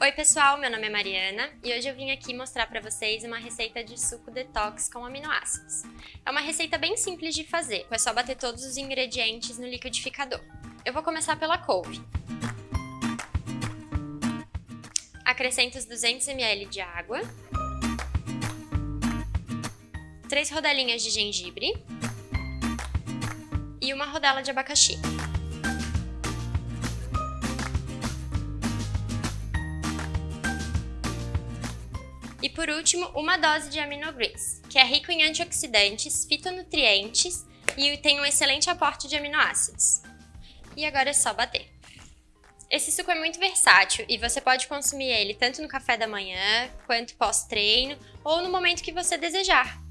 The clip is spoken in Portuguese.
Oi pessoal, meu nome é Mariana e hoje eu vim aqui mostrar para vocês uma receita de suco detox com aminoácidos. É uma receita bem simples de fazer, é só bater todos os ingredientes no liquidificador. Eu vou começar pela couve. Acrescento os 200 ml de água, 3 rodelinhas de gengibre e uma rodela de abacaxi. E por último, uma dose de aminogreens, que é rico em antioxidantes, fitonutrientes e tem um excelente aporte de aminoácidos. E agora é só bater. Esse suco é muito versátil e você pode consumir ele tanto no café da manhã, quanto pós-treino ou no momento que você desejar.